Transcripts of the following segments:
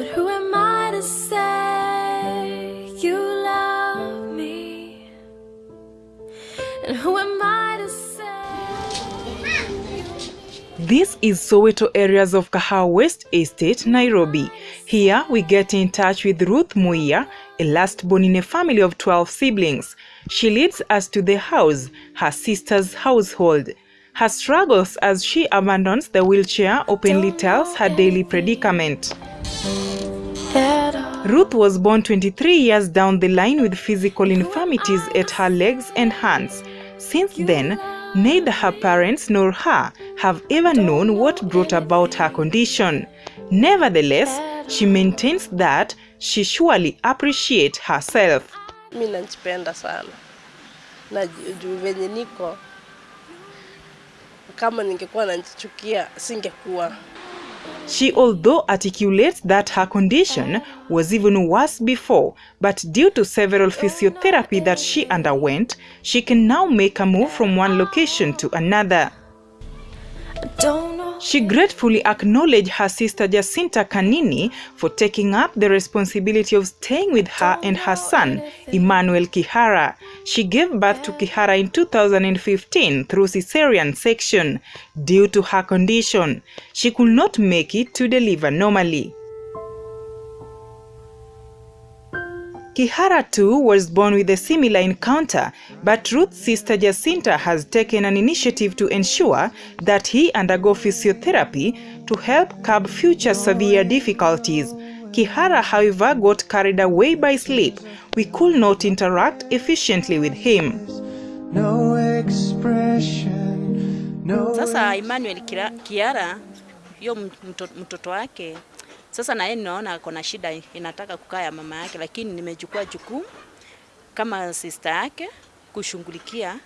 But who am I to say you love me? And who am I to say? This is Soweto areas of Kahawa West Estate, Nairobi. Here we get in touch with Ruth Muia, a last born in a family of 12 siblings. She leads us to the house, her sister's household. Her struggles as she abandons the wheelchair openly tells her daily predicament. Ruth was born 23 years down the line with physical infirmities at her legs and hands. Since then, neither her parents nor her have ever known what brought about her condition. Nevertheless, she maintains that she surely appreciates herself. mi najipenda sana na ju- juu venye niko kama ningekuwa najichukia singekuwa She although articulates that her condition was even worse before, but due to several physiotherapy that she underwent, she can now make a move from one location to another. She gratefully acknowledged her sister Jacinta Kanini for taking up the responsibility of staying with her and her son, Emmanuel Kihara. She gave birth to Kihara in 2015 through cesarean section. Due to her condition, she could not make it to deliver normally. Kihara too was born with a similar encounter, but Ruth's sister Jacinta has taken an initiative to ensure that he undergo physiotherapy to help curb future severe difficulties. Kihara, however, got carried away by sleep. We could not interact efficiently with him. no expression, no Sasa Emmanuel Kiara hiyo mto, mtoto wake sasa na yeye ninaona ako na shida inataka kukaa ya mama yake, lakini nimechukua jukumu kama sister yake kushughulikia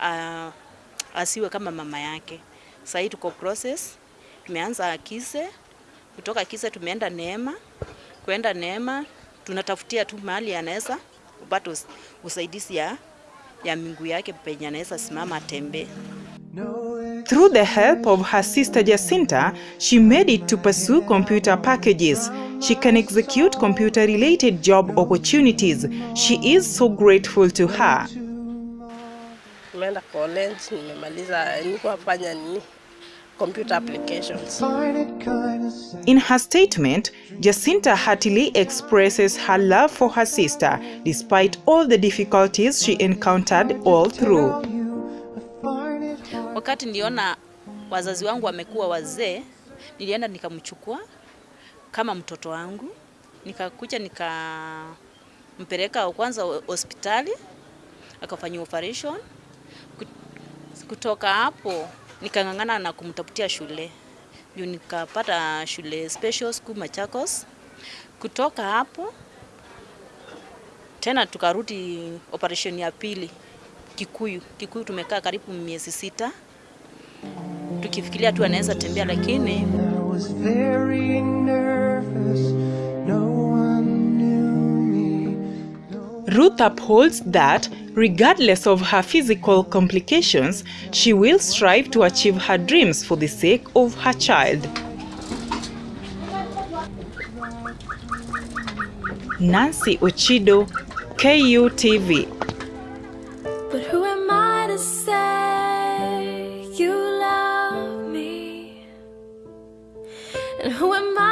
ah, asiwe kama mama yake. Sasa hii tuko process, tumeanza Kise, kutoka Kise tumeenda Neema, kwenda Neema tunatafutia tu mahali anaweza kupata usaidizi ya ya miguu yake penye anaweza simama atembee. Through the help of her sister Jacinta, she made it to pursue computer packages. She can execute computer related job opportunities. She is so grateful to her. nimeenda college nimemaliza nilikuwa fanya nini computer applications find it kind of sad. In her statement, Jacinta heartily expresses her love for her sister despite all the difficulties she encountered all through. Wakati niliona wazazi wangu wamekuwa wazee, nilienda nikamchukua kama mtoto wangu, nikakuja nikampeleka kwanza hospitali akafanyia operation. Kutoka hapo nikang'ang'ana na kumtafutia shule juu nikapata shule special school Machakos. Kutoka hapo tena tukarudi operation ya pili Kikuyu. Kikuyu tumekaa karibu miezi sita tukifikiria tu anaweza tembea, lakini. Ruth upholds that, regardless of her physical complications, she will strive to achieve her dreams for the sake of her child. Nancy Ochido, KUTV. And who am I?